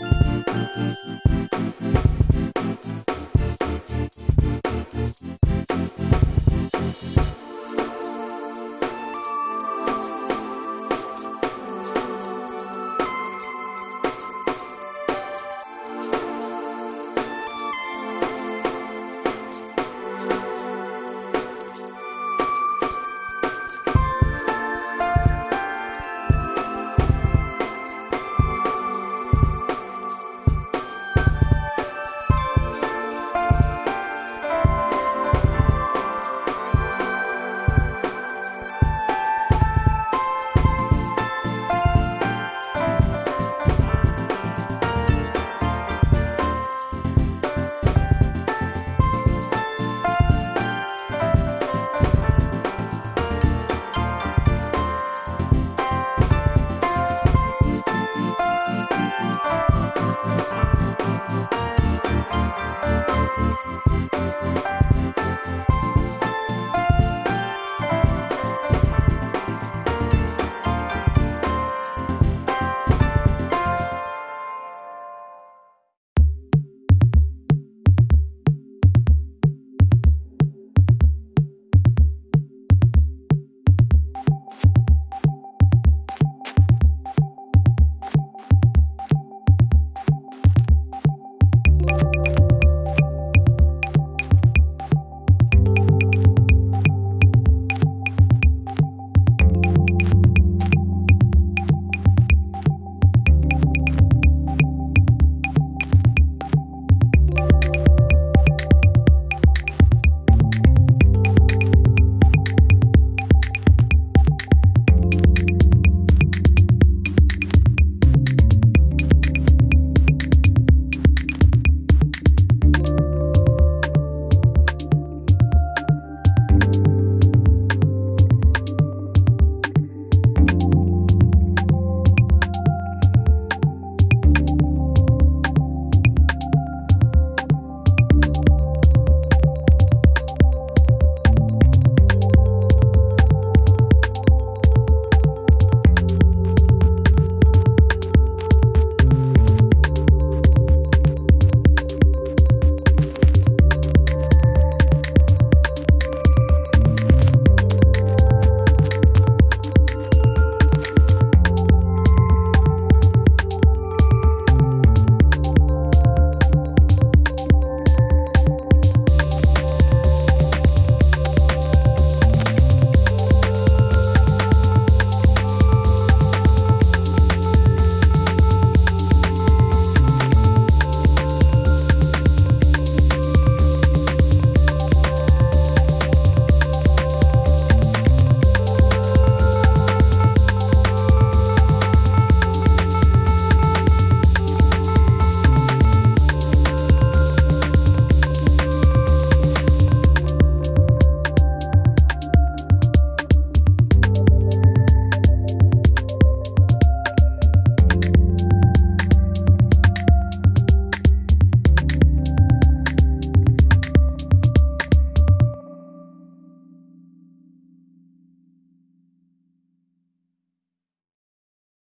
ピッ!